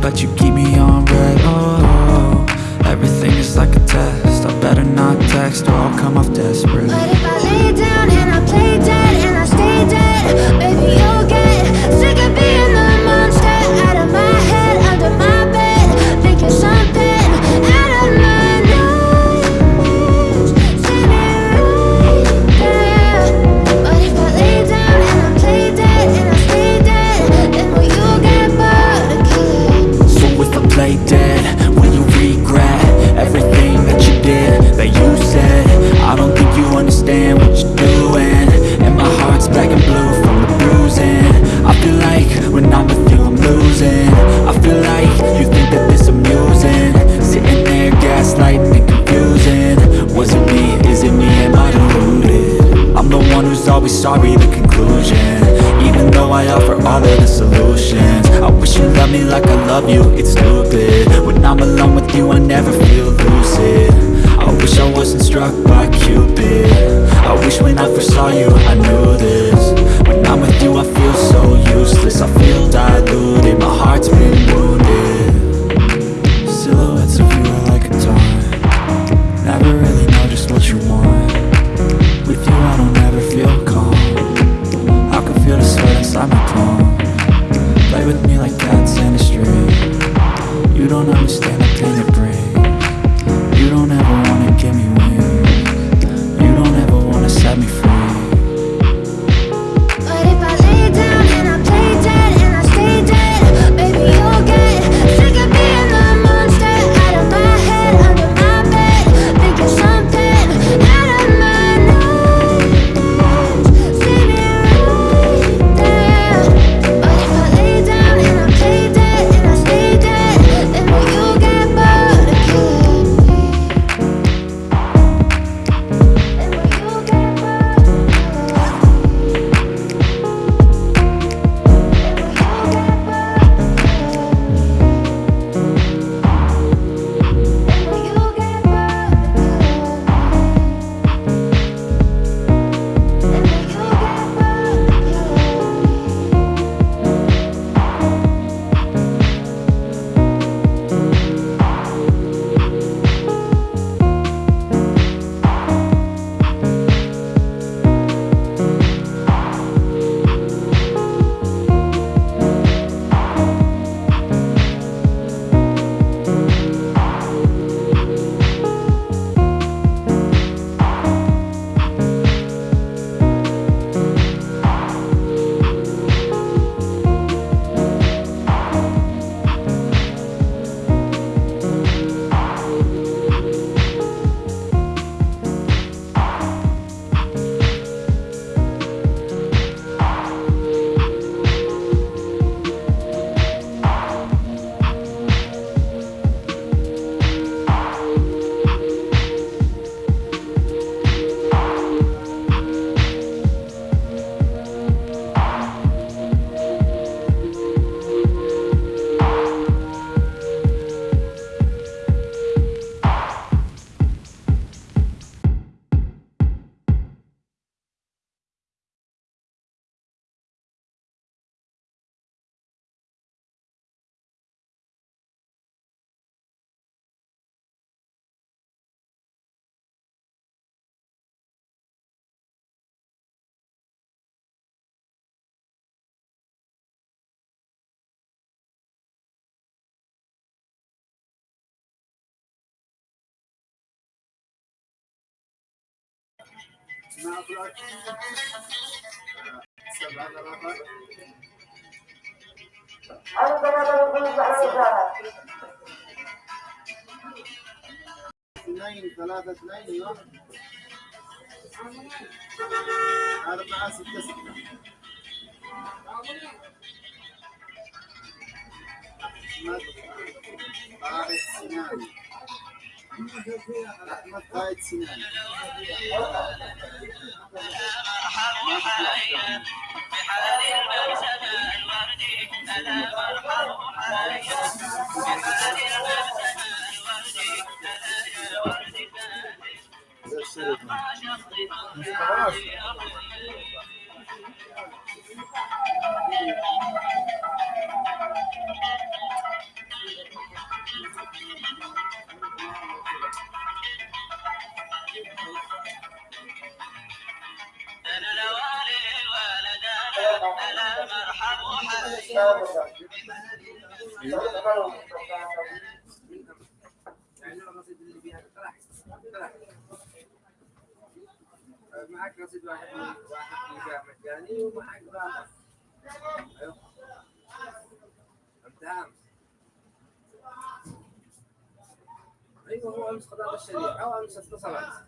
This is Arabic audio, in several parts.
but you keep me on red. Oh, everything is like a test I better not text or I'll come off desperate black and blue. نافلك سبعة آلاف اثنين ثلاثة اثنين أيوه أربعة ستة ستة. واحد سنان قائد سنان زي الشريط يعني الرصيد اللي فيها طلع طلع معك رصيد واحد مجاني أيوه. انت امس أيوه هو امس قضاء الشريعه أو اتصلت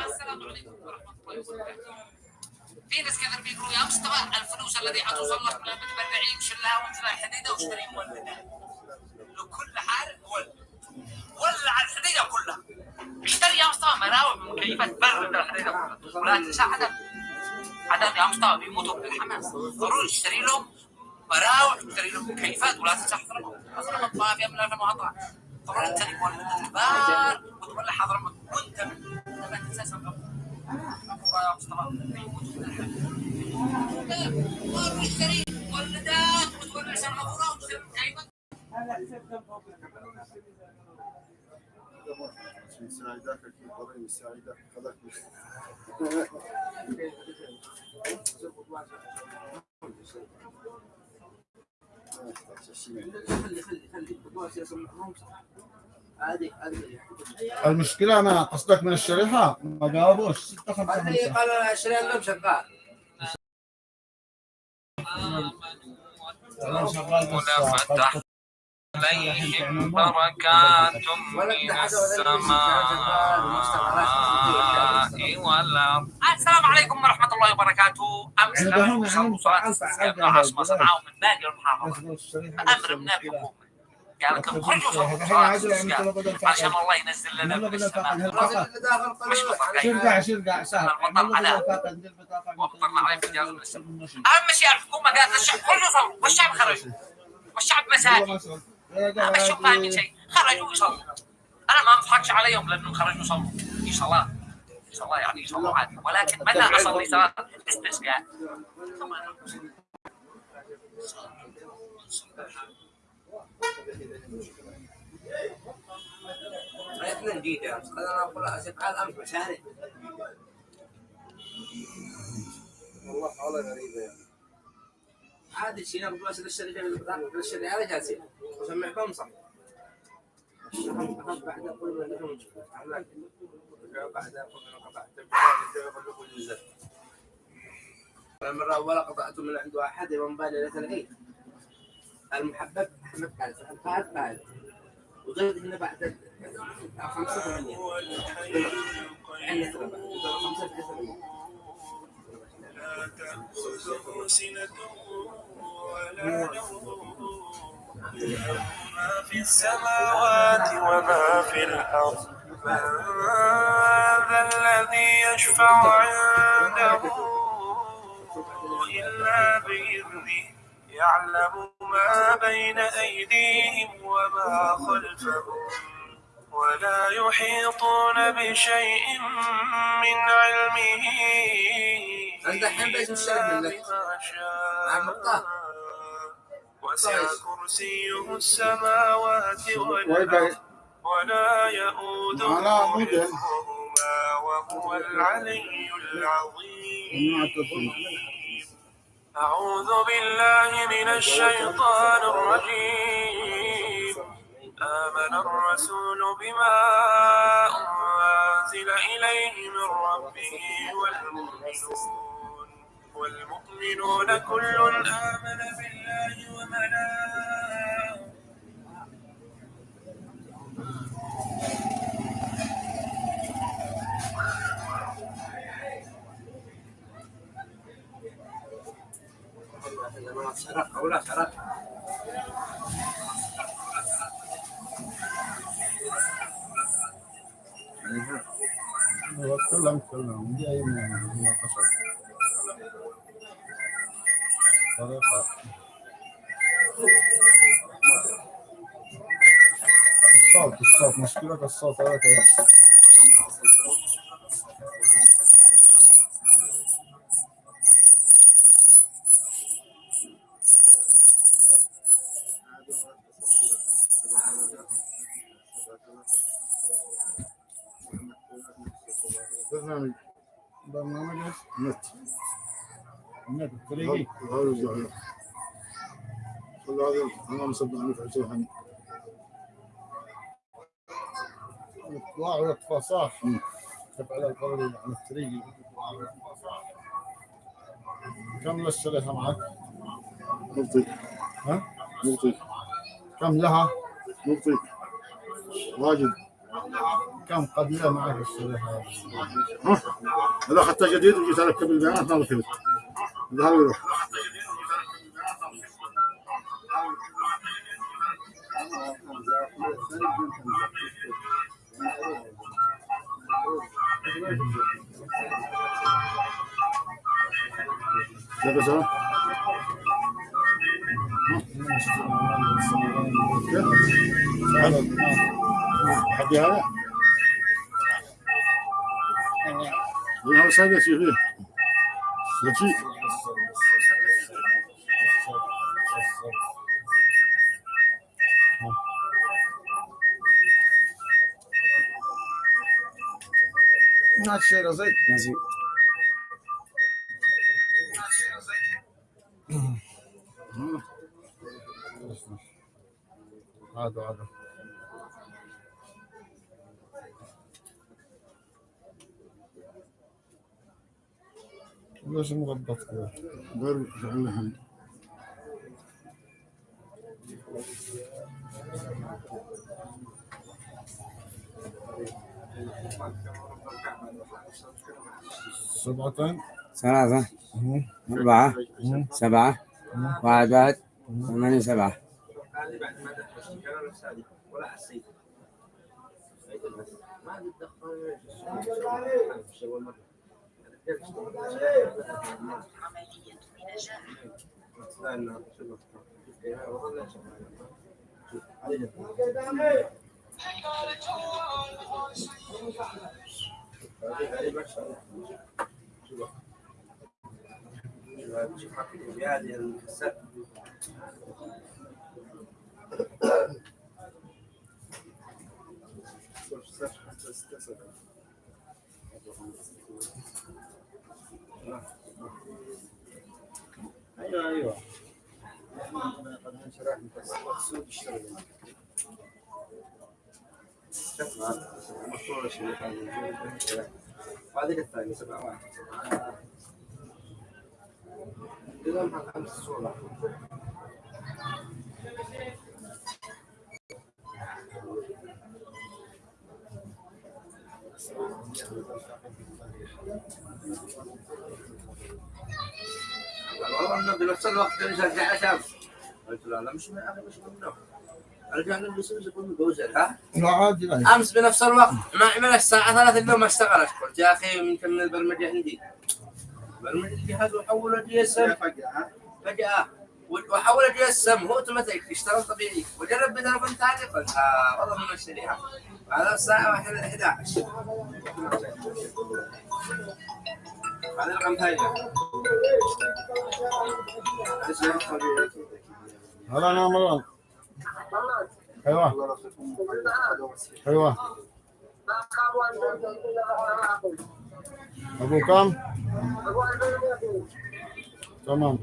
السلام عليكم ورحمة الله وبركاته. في ناس كثير بيقولوا يا مصطفى الفلوس الذي حتوصل لك من المتبرعين شلها وانزل على الحديدة واشتري مولدات. لكل حال ولد. ولع الحديدة كلها. اشتري يا مصطفى مراوح مكيفات برد الحديدة كلها. ولا تنسى حدا حدا يا مصطفى بيموتوا من الحماس. ضروري تشتري لهم مراوح تشتري لهم مكيفات ولا تنسى. حضرموت ما فيها من المواضع. طبعا انت مولد كبار وتولع حضرموت وانت من ما تنسى سبب. يا مصطفى بيموتوا من الحماس. لا، ما بيشتري مولدات وتولع سماعة وتشتري مكيفات. ساعدك الضريب ساعدك خذك خلي خلي خلي المشكلة أنا قصدك من الشريحة؟ ما جاوبوش. ستة خمسة خمسة. قال 20 لهم شغال أنا شغال بس فتح عليهم بركات من السماء. والأرض السلام عليكم ورحمة الله وبركاته. أمس وصلوا صلاة صنعاء ومن باقي الشريحة أمر من الحكومة. قالت لهم خرجوا صلوا صلاة الصيام عشان الله ينزل لنا من السماء شرقع شرقع سهل البطل على. وبطلنا عليه في الجهاز من السماء أهم شيء الحكومة قالت للشعب خرجوا صلوا والشعب خرج. والشعب مساكين. ما شوف فاهمين شيء. خرجوا يصلوا أنا ما بضحكش عليهم لأنهم خرجوا يصلوا في صلاه في صلاه يعني يصلوا عادي. ولكن متى أصلي صلاة؟ الاستسقاء اثنين جديدة قال أنا أقول اسف على الامس مشاري والله حالة غريبة يعني عادي شيء نقول بس للشركة للشركة على جالسين وسمعكم صح بعد أقول من لهم بعد أقول قطعت المرة الأولى قطعت من عند واحد يوم بالي ليلة العيد المحبب أحمد قال الفهد قال وغير هنا بعد خمسة ثمانية. عندنا بعد. خمسة ثمانية تأخذه سنة ولا نوم ما في السماوات وما في الأرض. من الذي يشفع عنده إلا بإذنه يعلم ما بين أيديهم وما خلفهم ولا يحيطون بشيء من علمه عند الحين شاء مع المقطع. وسع كويس. كرسيه السماوات والأرض ولا يؤوده. حفظهما وهو العلي العظيم أعوذ بالله من الشيطان الرجيم. آمن الرسول بما أنزل إليه من ربه والمؤمنون والمؤمنون كل آمن بالله وملائكته أنا سرق أو لا سرق هو تكلم تكلم دي اي مناقشه طريقه الصوت الصوت مشكلة الصوت هذا برنامج إيش؟ نت. النت الطريقي هذا الزعيم. كل هذا. أنا مصدق أنك عشان الاطلاع ويطفى صح كيف على القول عن الطريقي. كم للشريحة معك؟ نقطي ها؟ نقطي كم لها؟ نقطي واجد. كم قبيلة معك الشريحة؟ ها هذا حتى جديد وجيت اركب البيانات ما ركبت هذا هو يروح كيف صار؟ حد هذا؟ هذا صاير شيء فيه شيء هات شيء زيت هذا هذا ليش مغبط كذا؟ غير فعلها سبعة. ثلاثة أربعة. سبعة. واحد واحد ثمانية. سبعة. هذه بعد ما ولا السادة ولا حسيت ما تدخل هذه الكسات أيوه أيوه. قد انشرح السوق اشتغل مشروع الشريك هذه وهذه الثانية سبعة واحد إذا خمس صورة لا مش مش منه رجعنا أمس بنفس الوقت. ما عمل الساعة 3 اليوم ما اشتغلت قلت يا أخي يمكن البرمجة عندي. برمج الجهاز وحوله دي إم. فجأة. وحوله دي اس ام هو أوتوماتيك يشتغل طبيعي. وجرب بتليفون ثاني قلت آه والله من اشتريها على الساعة 1 11 هذا رقم ثاني هلا أنا مروان أيوه. أيوه. أبو كم؟ تمام.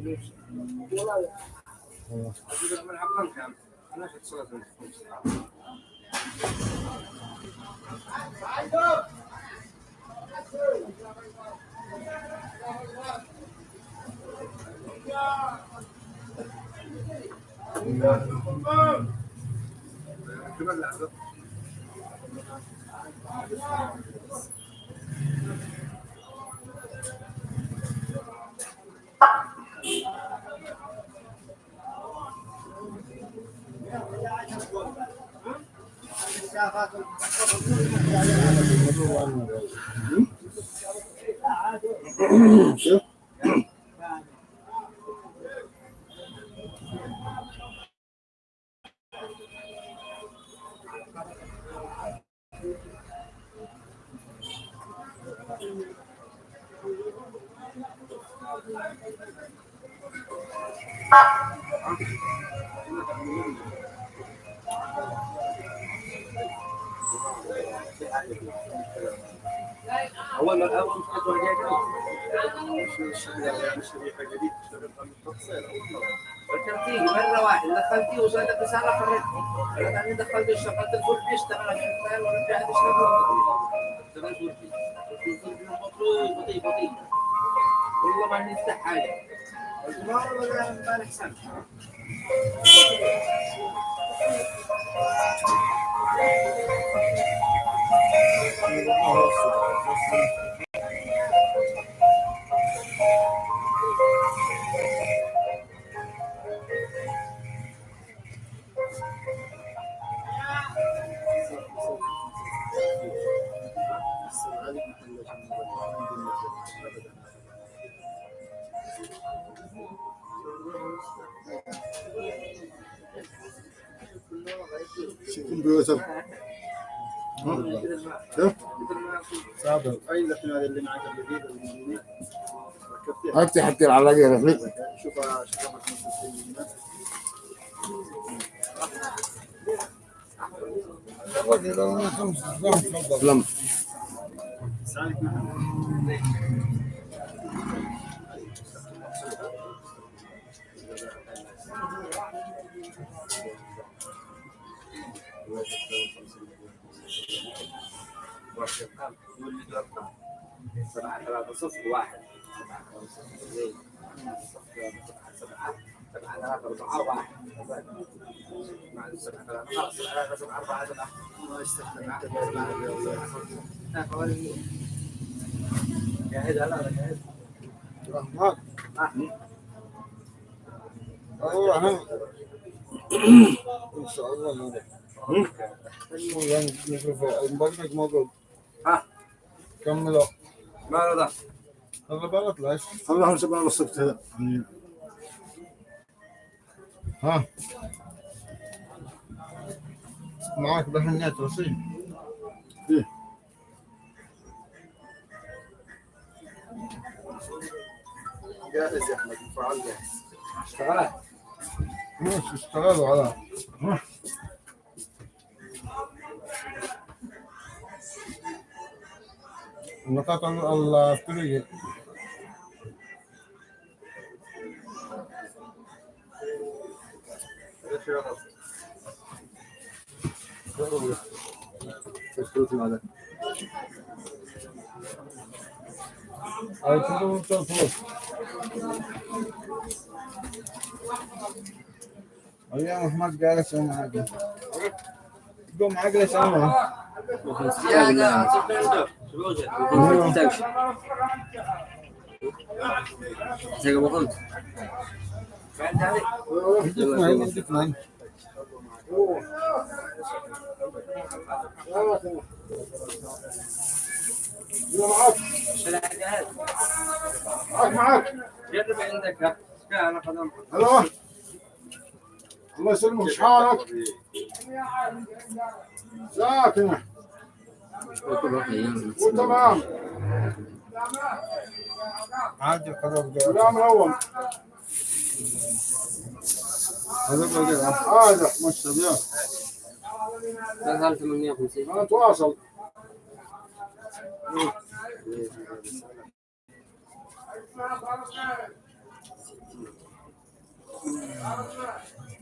Yeah. ثاني دخلت اشتغلت الفرن اشتغل اشتغل ورجعت اشتغل اشتغلت فرن بطيء بطيء بطيء والله ما نفتح حاجة الجمهور ولا امبارح سنه شوف الجديد افتح حتى العلاقه رفيق شوف لم أربعة خلاص سبعة أربعة سبعة لا حوالي جاهز لا. لا. جاهز رحمن والله ان شاء الله ما نشوف البرنامج موجود ها كملوا ما له ذا هذا بلد ليش الله الصبت هذا ها. معك بهنيت وصي إيه. جاهز يا أحمد الفعال جاهز اشتغلت مش اشتغلوا على النقاط ال- الطريق هاي كله الفلوس أيام احمد جالس معاك قوم معاك ليش أنا يا صفر شو كان ألو الله يسلمك إيش حالك؟ ساكنة وتمام عادي القدر كلام الأول هذا بقى هذا مشهد يا 3850 أنا اتواصل ها موجود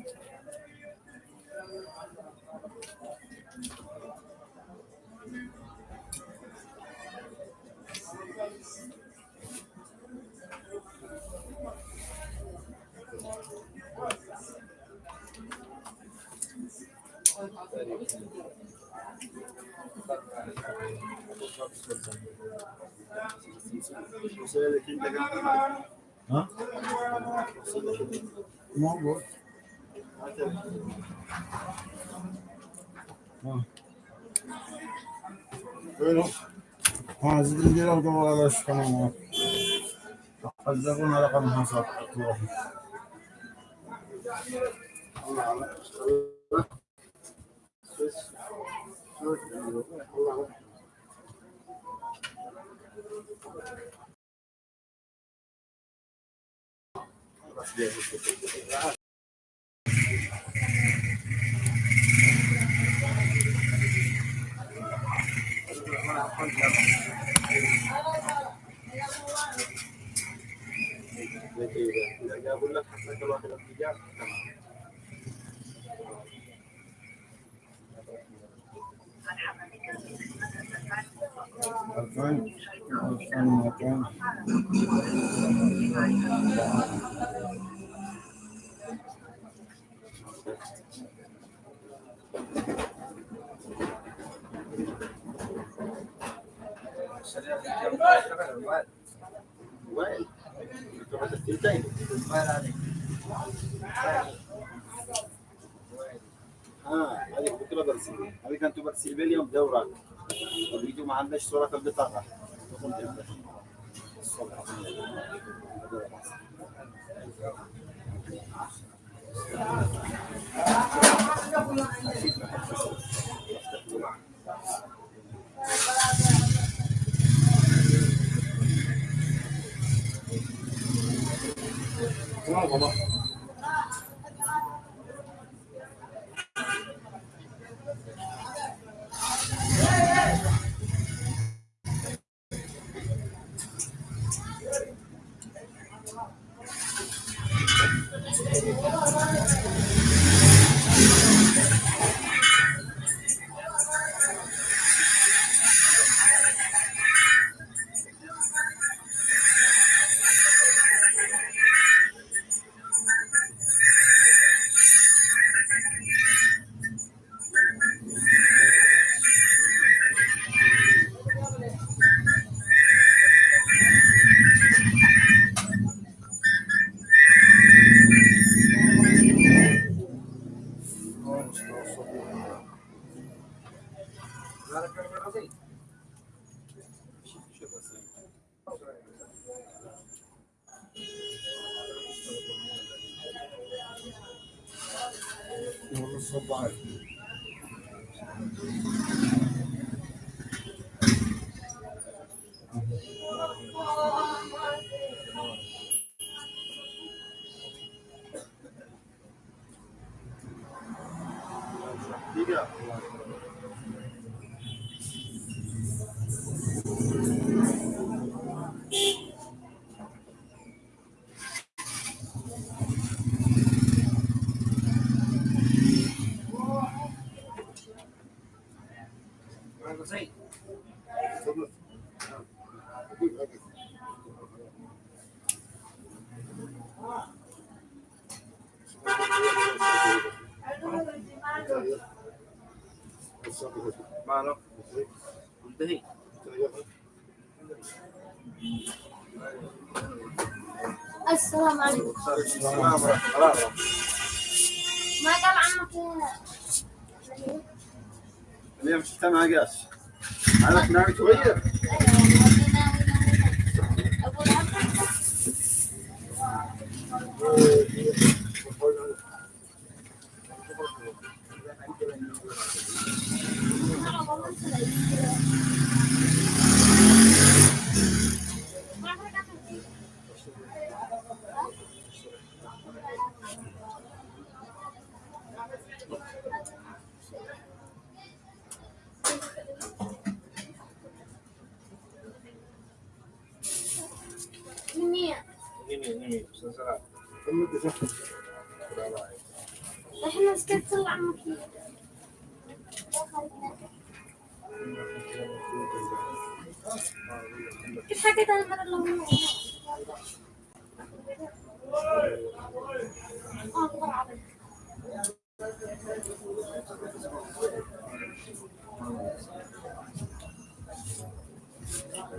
ها وينه؟ ها زد لي ديال القمر على شو كمان حذرونا رقم حصل أقول لك حتى كل واحد اتجاه تمام ألفين ألفين مئتين وين؟ تبغى الثنتين آه هذيك بكره برسل هذيك أنتم برسل اليوم دورات ولقيتوا ما عندناش صورة البطاقة الصبح Yeah. ماله منتهي. السلام عليكم. ما قال عمك اليوم شفتها مع قاس أنا ناوي تغير إحنا سكت طلع عمك كيف حكيت أنا المره اللي آه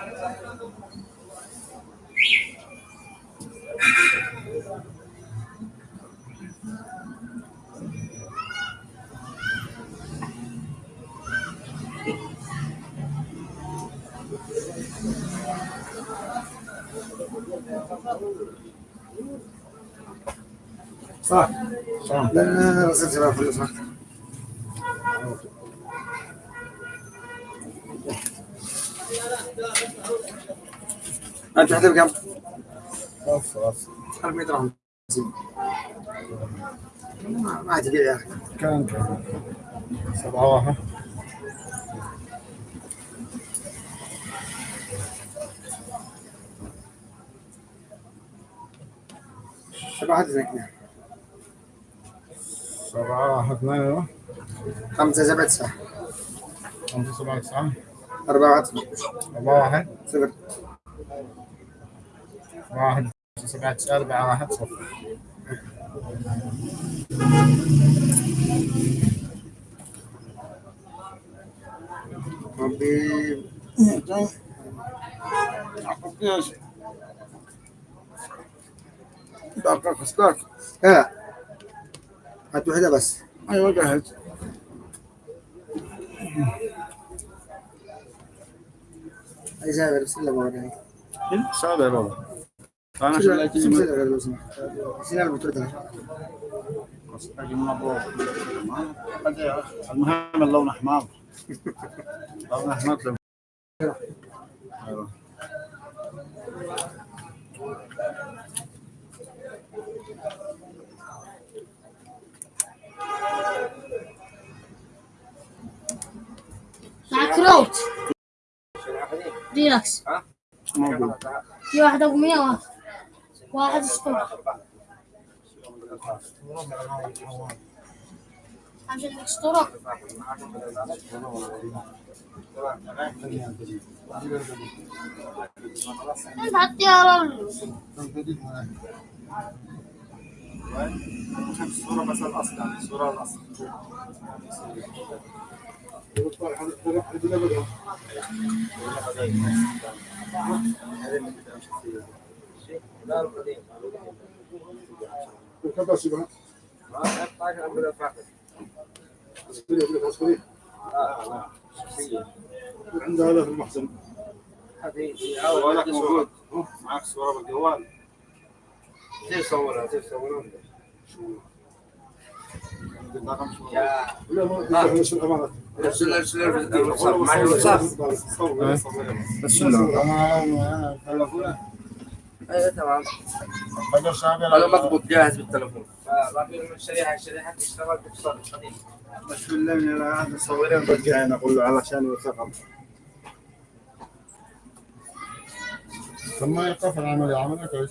حكي لعبت صح صح لأن غسلت بقى فلوس صح أنت حتى بكم؟ خلاص خلاص. 400 درهم ما ما تبيع يا أخي. كان كان. سبعة واحد. سبعة واحد اثنين سبعة واحد اثنين خمسة سبعة تسعة. خمسة سبعة تسعة. أربعة. واحد. أربعة واحد صفر. أربعة واحد. سبعة. تسعة أربعة. واحد. صفر. ربي دقق خسكاك لا هات واحدة بس. أيوة جاهز. أي زاوية بسم الله بابا أنا بسم شو الله لك بسم الله لو سمحت بسم الله بتردها المهم اللون أحمر. لون أحمر أيوه. ريلاكس موجود. في واحد أبو 100 واحد. واحد صفر عشان الاسطوره إنت حطي على ال- الصورة بس الأصل يعني الصورة الأصل. عندها هذا جوالك موجود. معك صورة بالجوال تصورها تصورها رقم شو لا ما بس لا أيوه تمام هذا مضبوط جاهز بالتليفون من الشريحه الشريحه تشتغل بتصل قديم بس بالله من هذا صورين برجع أنا أقول له علشان يوثقهم ما يقف العمل عملها كويس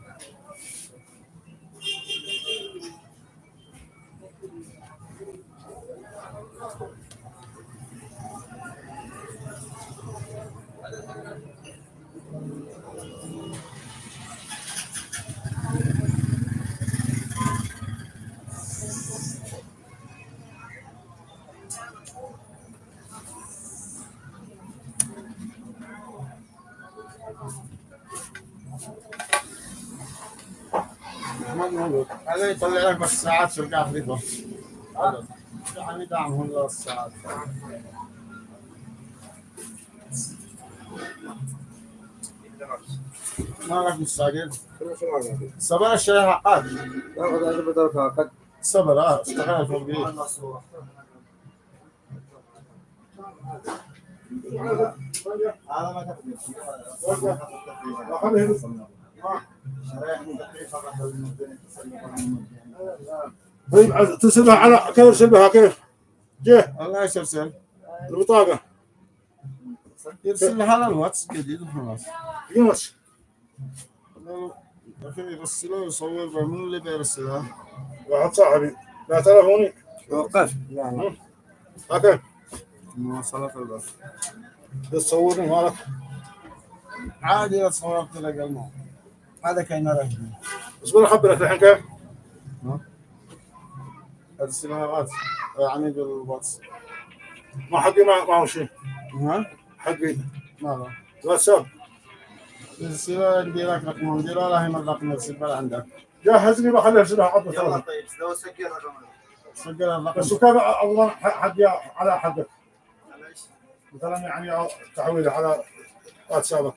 هذا يطلع لك بس ساعات في القاع في يعني دعمهم للساعات ما لك مستعجل صبر الشيء حقك صبر آه هذا ما طيب ترسلها على كيف ترسلها كيف؟ جه الله يسلسل البطاقة يرسل لها على الواتس جديد وخلاص يونس لكن يرسلها يصور بمن اللي بيرسلها واحد صاحبي لا تلفوني وقف أوكي مواصلات البس تصورني مالك عادي اتصور تلقى الماء هذا كان رجل اصبر اخبرك الحين كيف؟ ارسلها واتس يعني بالواتس ما حقي ما ما هو شيء. ها؟ حقي. ماذا؟ واتساب. ارسلها نديرك رقم نديرها لا هي من يرسل بلا عندك جهزني بخلي ارسلها عطنا يلا طيب لو سجل رقمك سجل الرقم. بس وكان اضمن حقي على حقك. معلش. مثلا يعني تحويله على واتسابك.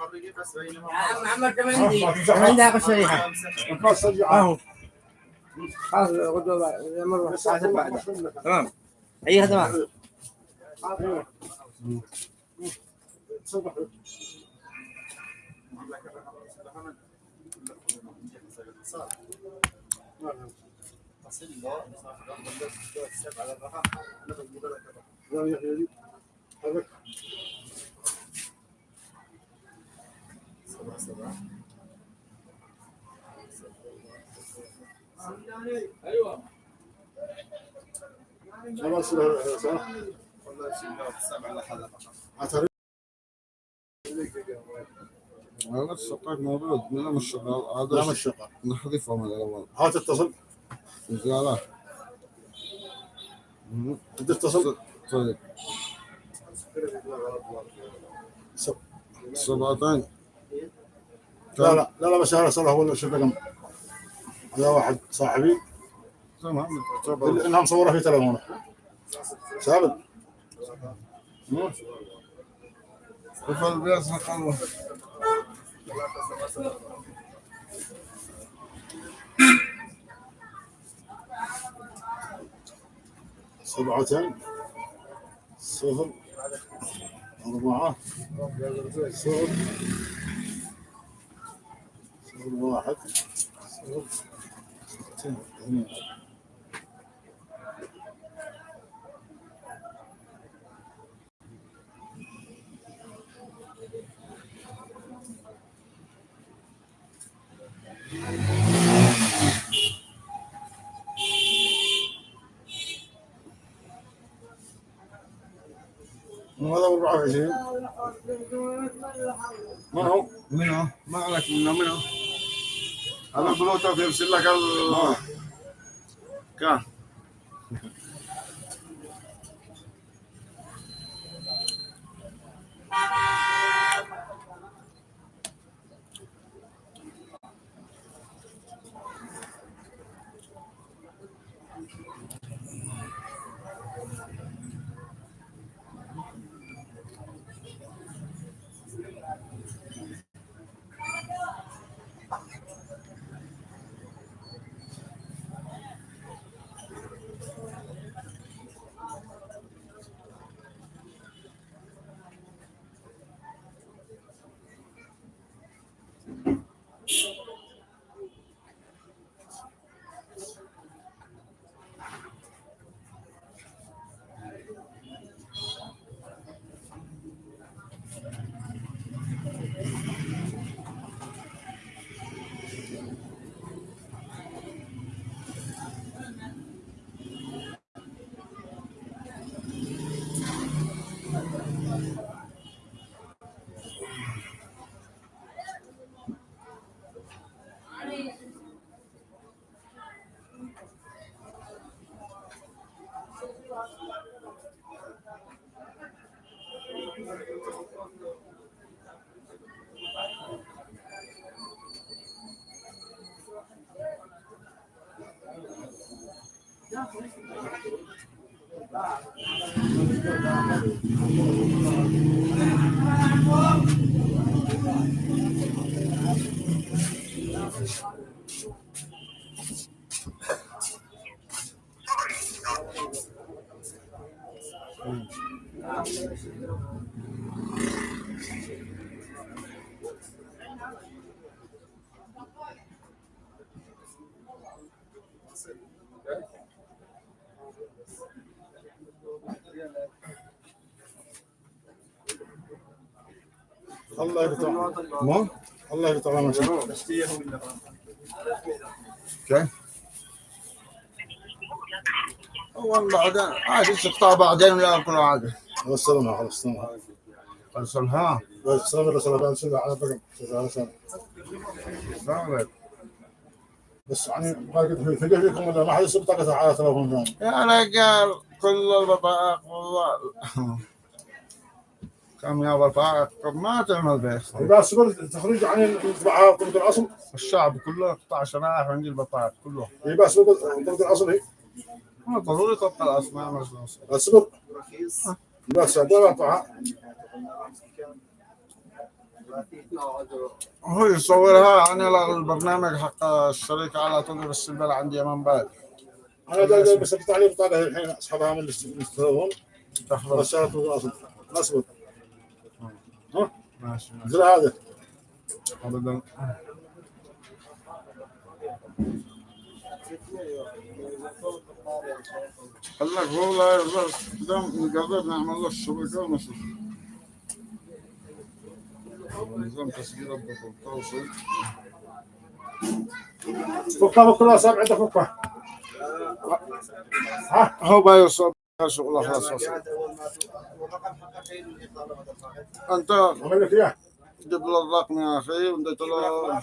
مخرجي بس بينما محمد كم آه، عندي ما تمزح. عندها الشريحة الخاص سجل اهو خلاص غدوة يمر الساعة 7 بعد تمام اي خدمة على الرقم سبعة خلاص صح والله موجود من مش شغال هذا لا مش شغال نحذفه من الأول هات اتصل لا انت اتصل طيب سبعتين. لا لا لا لا بس أنا صلاح ولا شو رقم هذا واحد صاحبي. انها مصوره في تليفونه. ثابت؟ نقلبه سبعتين صفر أربعة صفر. واحد. اثنين هذا 24 من هو؟ منو؟ ما عليك منو منو؟ هذا البلوتوث يرسل لك ال الله يرضى ما الله يرضى على كيف؟ والله بعدين عادي تقطع بعدين ولا كل عاد؟ والسلام على وصلنا. السلام ها والسلام على السلام على على بكم السلام عليكم بس يعني ما قد في فجأة فيكم ولا ما حد يصيب طاقة على تلفون يا رجال كل البطاقة 100 واربعه طب ما تعمل طيب، بس بس صبرت تخرج عن الانطباعات ضد الأصل؟ الشعب كله قطع شنائح وعندي البطاعات كله. اي بس ضد الأصل هي ما ضروري تبقى الأصل ما عملت اصبر بس هذا هو يصورها أنا البرنامج حق الشركة على طول بس البلد عندي امام بعد. أنا بس بتعليق طالع الحين أصحابها من اللي بس تحفظ بس اصبر ها ماشي. زي هذا. ابدا قال لك هو لا يرضى دام نقدر نعمل له الشبكة ونشوف نظام تسجيل الضغط توصل فكها صعب عندك فكها ها؟ هو بيوصل شغله خلاص أنت؟ جيب له الرقم يا أخي وديت له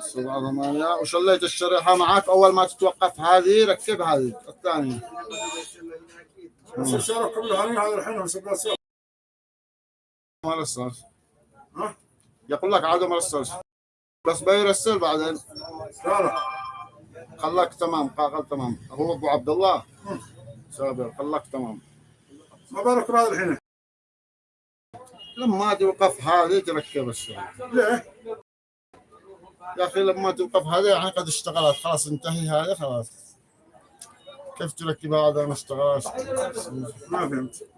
سبعة ثمانية وشليت الشريحة معك أول ما تتوقف هذه ركب هذه الثانية. بس الشارع كله هذا الحين ما رسل. ها؟ يقول لك عادوا ما رسلش. بس بيرسل بعدين. لا لا. خلاك تمام قاقل تمام. هو أبو عبد الله سابر خلاك تمام. ما بالك بهذا الحين. لما توقف هذه تركب الشريحة ليه؟ يا أخي لما توقف هذه يعني قد اشتغلت. خلاص انتهي هذه خلاص. كيف تركبها هذا؟ ما اشتغلت. ما فهمت.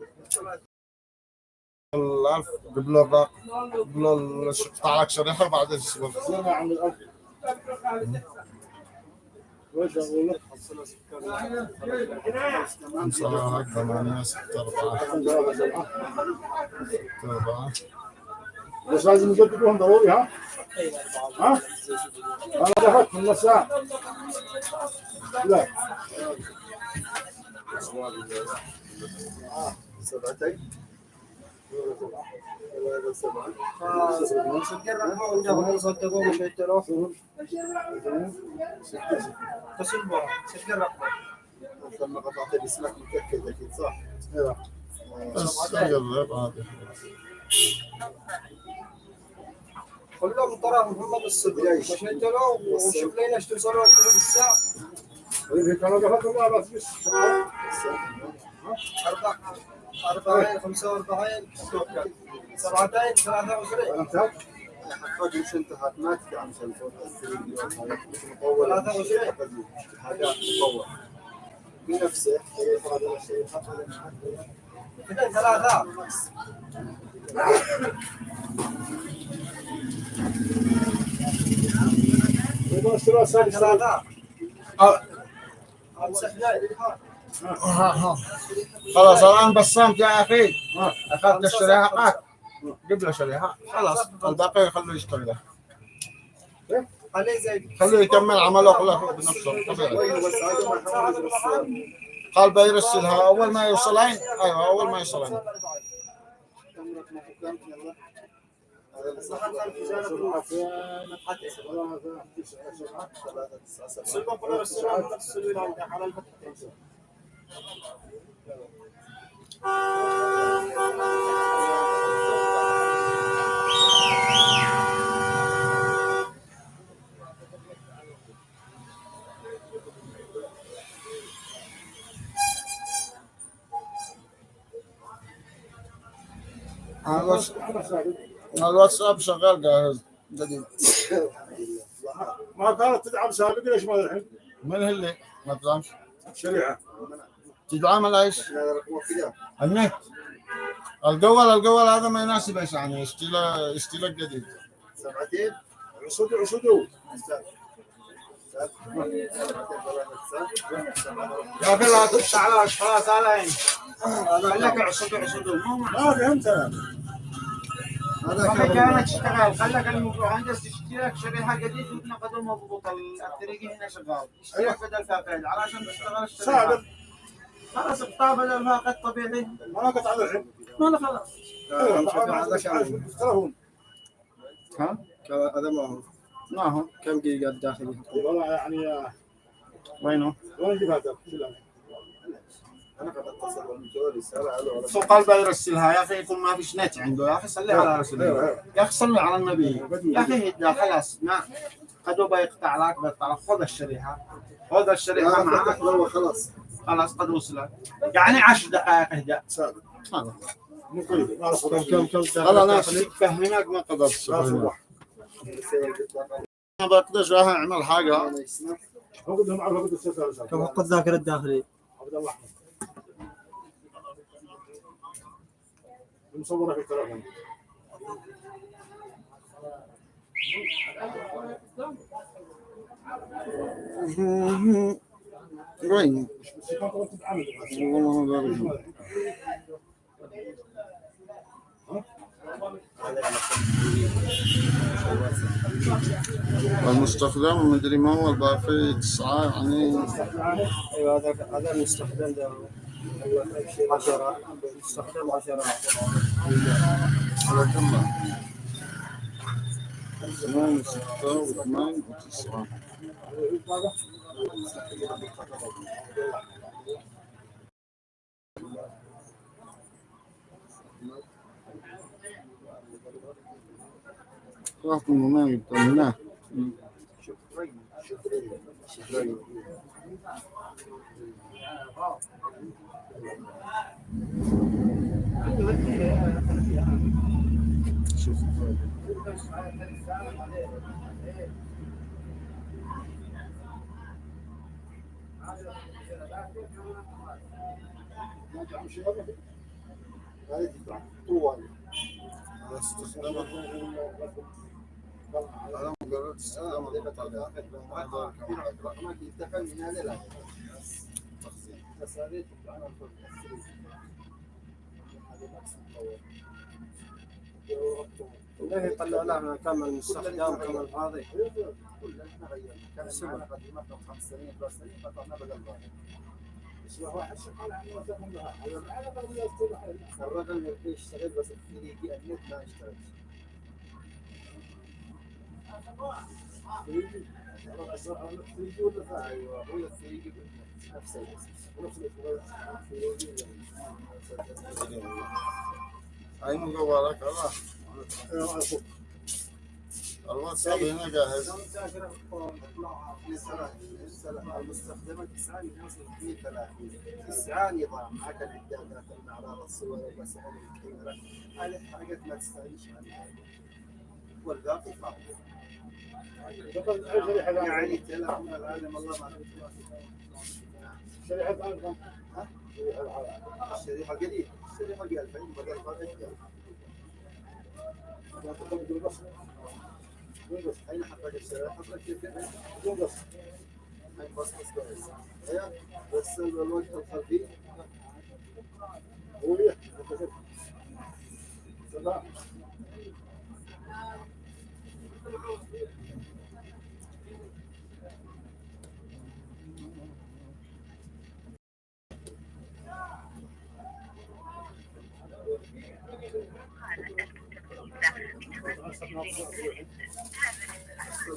الألف قبل الرق قبل قطع لك شريحة وبعدين تسوي زين يا عم الأب وش أقول لك؟ خمسة ثمانية ستة أربعة ستة أربعة بس لازم نجددهم ضروري ها؟ ها؟ أنا دخلت من نص ساعة لا لما قطعت الاسماك متاكد كلهم ترى محمد الصديق له وشوف لنا إيش توصلوا بالساعة مش أربعة أربعين خمسة وأربعين سبعتين ثلاثة وعشرين انتهت حقق مش انتهت ما مطول ثلاثة وعشرين حاجات مطول بنفسه ثلاثة ثلاثة اثنين خلاص الآن بصمت يا أخي. أخذت الشريحة جيب له شريحة. خلاص الباقي خلوه يشتغل خلوه يكمل عمله كله بنفسه. طبيعي. قال بيرسلها أول ما يوصلين أيوه أول ما يوصلين الواتساب شغال جاهز جديد ما كانت تدعم سابقا ليش ما الحين؟ من اللي ما تدعمش؟ الشريعه على إيش؟ النت. الجوال الجوال هذا ما يناسب إيش يعني؟ يشتري له يشتري له جديد. سبعتين. عصودوا عصودوا يا أخي لا تقطع على خلاص على خليك عصد عصد ما فهمت أنا خليك أنا تشتغل خليك المهندس تشتري لك شريحة جديد وتنقده مضبوط الطريقة هنا شغال. اشتري لك بدل فاقد علشان تشتغل الشريحه سابق. خلاص اقطع بدل فاقد طبيعي. ما قطع على الحين ما لا خلاص. يختلفون ها؟ هذا ما هو. ما هو؟ كم جيجا الداخلي؟ والله يعني وينه؟ وين جبتها؟ أنا قد أتصل بالمجال رساله على قلب يرسلها يا أخي يكون ما فيش نت عنده. يا أخي صلي على رسول الله. يا أخي صلي على النبي. يا أخي خلاص ما قد بيقطع لك بيقطع لك. خذ الشريحة. خذ الشريحة معك. هو خلاص. خلاص قد وصلت يعني 10 دقائق أعرف كم كم ما قدرت. ما بقدرش أعمل حاجة كم حق الذاكرة الداخلي عبد الله احمد مصوره في التليفون وين؟ المستخدم مدري ما هو الباقي؟ تسعة يعني. أيوه هذا هذا المستخدم ده. 10 مستخدم 10 على اثنين ستة واثنين وتسعة Классно, но нам там на. Сейчас. رحت المنام طمناه أنا مجرد استخدام ليه يطلع لنا كم المستخدم كم الفاضي الرقم اللي يشتغل بس في النت ما يشتغل أيوه هو الثري نفس هاي مجوالك الله الواتساب هنا جاهز. في 30 تسعان نظام حتى الاعدادات الشريحه الجديده الشريحه ب 2000 بدل فاضي اين حطيت الشريحه؟ حطيت كيف هاي بس بس كويس أيوه بس الوجه الخلفي العربية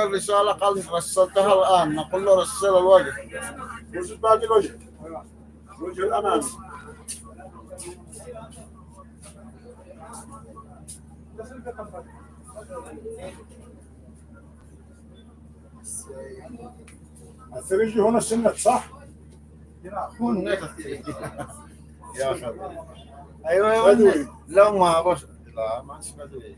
عمل رسالة قال رسلتها الآن. نقول له رسل الوجه. وش باقي الوجه؟ الوجه الامامي الثريجي هنا السنة صح؟ يا يا بدوي. ولد. لا ما بس. لا ما بدوي.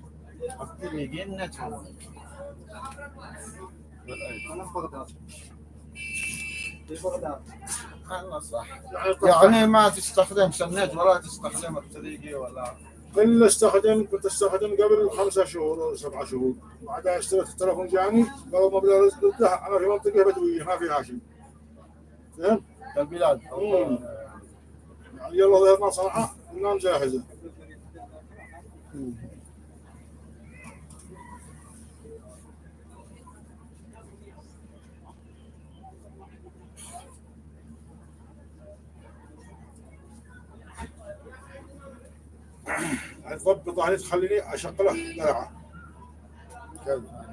يعني ما تستخدم سنت ولا تستخدم الطريقي ولا؟ كل استخدم كنت استخدم قبل خمسة شهور ولا سبعة شهور. بعدها اشتريت التلفون جاني قالوا مبلغ رزق له أنا في منطقة بدوية ما في هاشم. فهمت؟ البلاد. يعني يلا ظهرنا صنعاء النام جاهزة. تضبط يعني تخليني اشغله دلعه كذا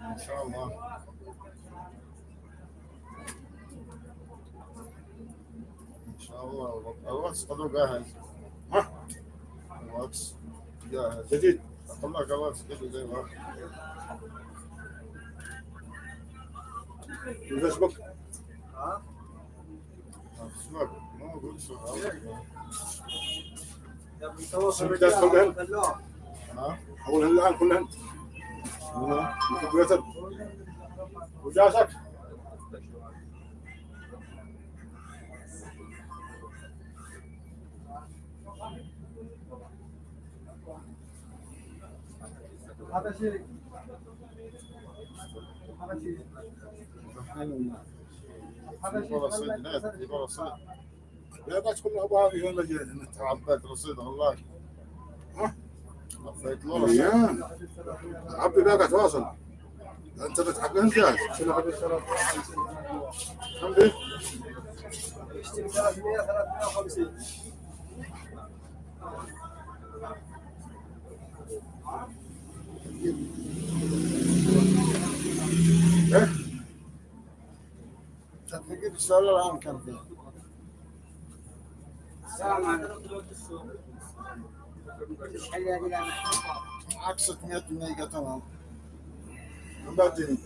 ان شاء الله. ان شاء الله. الواتس قد جاهز. ها؟ الواتس جاهز. جديد. أقول لك الواتس زي ما الفيسبوك اسمك ما أقول الان كلهن وجاسك يبغى رصيد نت يبغى رصيد لا بس كل ابوها في ولا جاي عبيت رصيد والله ها؟ عبيت له رصيد عبي باقي تواصل أنت بتحققهم جاهز كم دي؟ إيه؟ تدقيق السؤال الآن كان فيه. معك 600 ميجا تمام. بعدين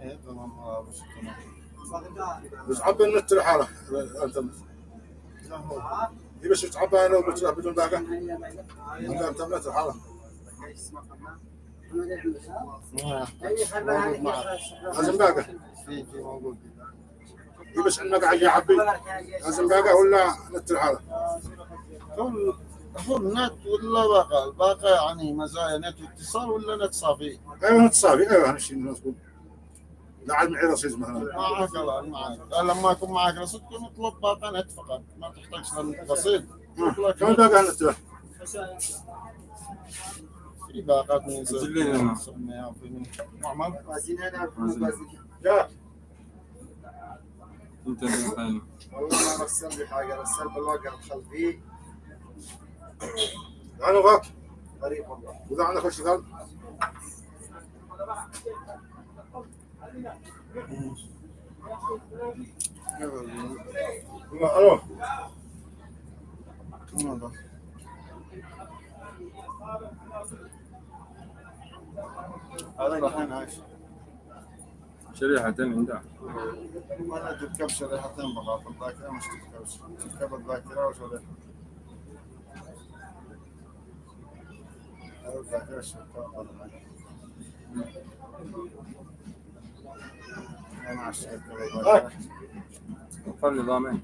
إيه تمام. آه، بس تمام. بس عبي النت لحاله أنت. لا هو هي بس تعبى لو بتلعب بدون باقه انت انترنت لحاله موجود معك لازم باقه في في موجود. هي بس عندنا قاعد يعبي لازم باقه ولا نت لحاله هو هو النت ولا باقة الباقة يعني مزايا نت واتصال ولا نت صافي؟ أيوه نت صافي. أيوه هالشيء مظبوط لا عاد معي رصيد مثلا. معك الان معك لما يكون معك رصيد نطلب باقة نت فقط. ما تحتاج رصيد. كم باقه النت له؟ في باقات من نسميها في من معمل جاك والله ما رسل لي حاجة رسل بالواقع الخلفي أنا وغاك غريب والله. واذا عندك اشتغال ألو. هذا؟ هذا الحين عايش شريحتين عندها. ولا تركب شريحتين فقط الذاكرة مش تركب تركب هذا الذاكرة الشركة أنا عشان الذاكرة وفر نظامين.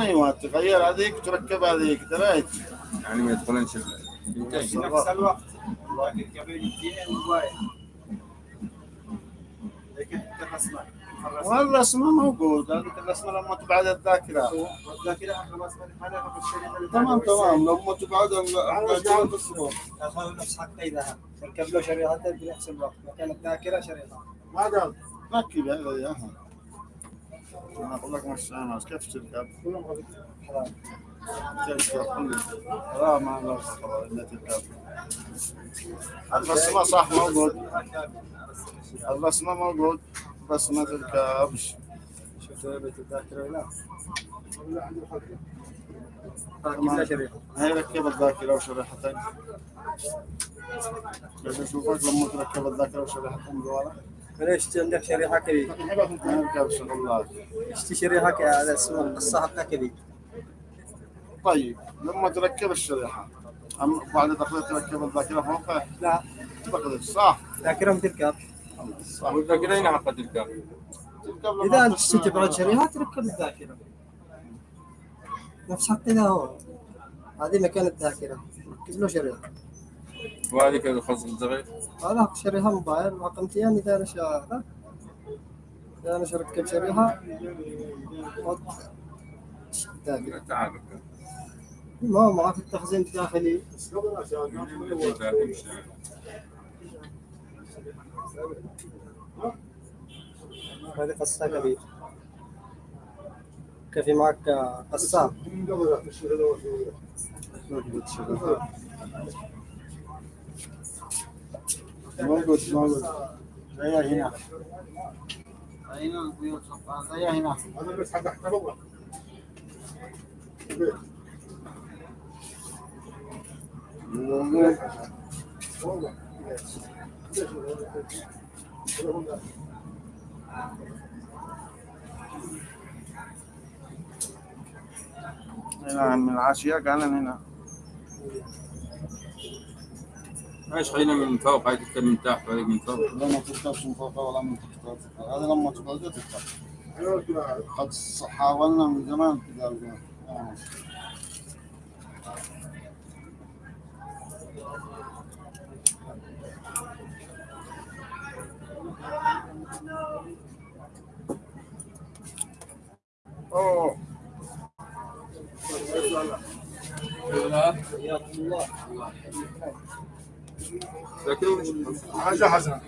أيوه تغير هذيك تركب هذيك دريت يعني ما يدخلونش البنتين نفس الوقت. لكن قبل دقيقتين موبايل لكن تخلصنا والرسمة موجود هذيك الرسمة لما تبعد الشريحة اللي تمام. تمام. لما تبعد الذاكرة تصبر اخذوا نفس حق إذا ركب له شريحتين بنفس الوقت. مكان الذاكرة شريحة ما قال. ركب هذا اياها أنا أقول لك مش أنا كيف تركب؟ لا ما لا الا تركب. الرسمة صح موجود. الرسمة موجود. بس ما تركبش شوف بيت الذاكرة هنا ركب هي الذاكرة وشريحتين؟ بس أشوفك لما تركب الذاكرة وشريحتين جوالا ليش عندك شريحة كذي؟ ما اشتي شريحة كذي؟ على اسمه حقها كذي. طيب لما تركب الشريحة. أم بعد دخلت تركب الذاكرة فوقها؟ لا. تقدر صح. ذاكرة بتركب إذا أنت تسمع- تشتي تبعد شريحة تركب الذاكرة. نفس حق إذا هو. هذه مكان الذاكرة. ركب له شريحة. وهذه كذا خاص الصغير هذا شريحة موبايل. رقمتين إذا أنا شا إذا أنا ركب شريحة وضع الذاكرة. تعال ما معك التخزين الداخلي. هذه قصة كبير كيف معك قصة. موجود موجود. زي هنا. هنا البيوت هنا هذا بس موجود. هنا من العاشية كان هنا. إيش خلينا من فوق هاي تكتب من تحت وهذيك من فوق. لا ما تركبش من فوق ولا من تحت. هذا لما تبعد تركب قد حاولنا من زمان كذا آه. أوه. ذاكرة حاجة حسنة